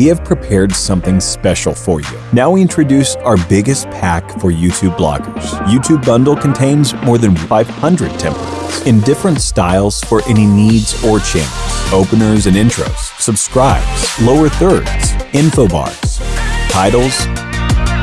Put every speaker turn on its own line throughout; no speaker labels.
we have prepared something special for you. Now we introduce our biggest pack for YouTube bloggers. YouTube Bundle contains more than 500 templates in different styles for any needs or channels. Openers and intros, subscribes, lower thirds, info bars, titles,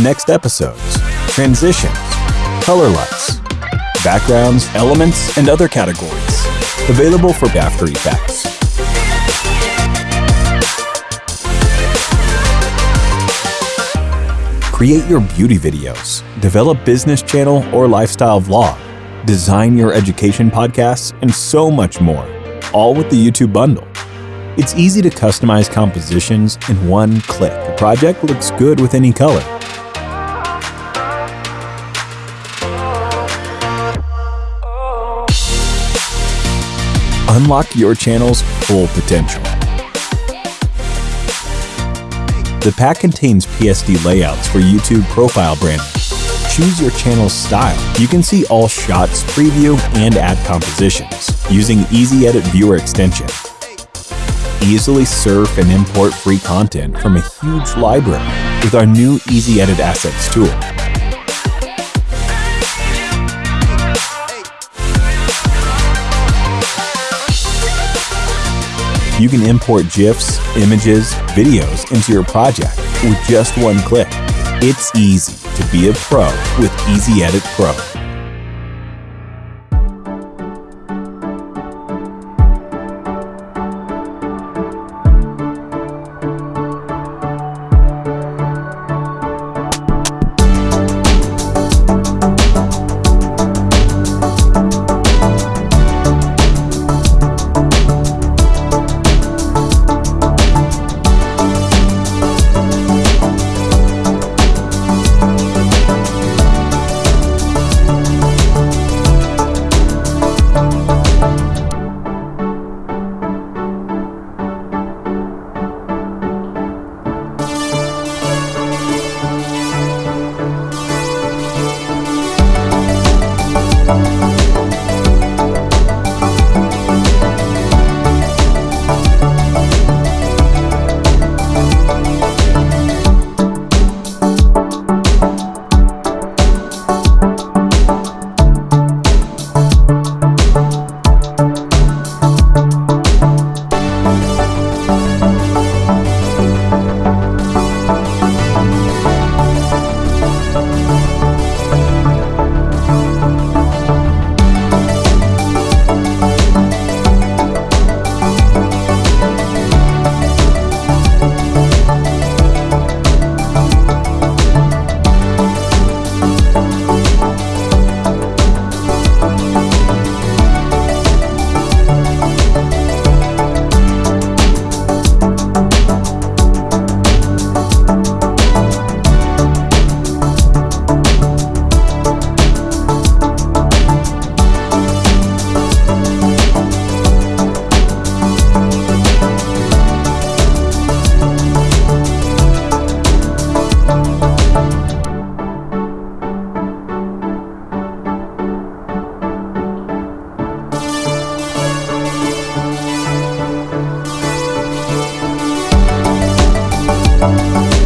next episodes, transitions, color lights, backgrounds, elements, and other categories. Available for After Effects. Create your beauty videos, develop business channel or lifestyle vlog, design your education podcasts, and so much more, all with the YouTube bundle. It's easy to customize compositions in one click. The project looks good with any color. Unlock your channel's full potential. The pack contains PSD layouts for YouTube profile branding. Choose your channel's style. You can see all shots, preview, and add compositions using Easy Edit Viewer extension. Easily surf and import free content from a huge library with our new Easy Edit Assets tool. You can import GIFs, images, videos into your project with just one click. It's easy to be a pro with Easy Edit Pro.
Música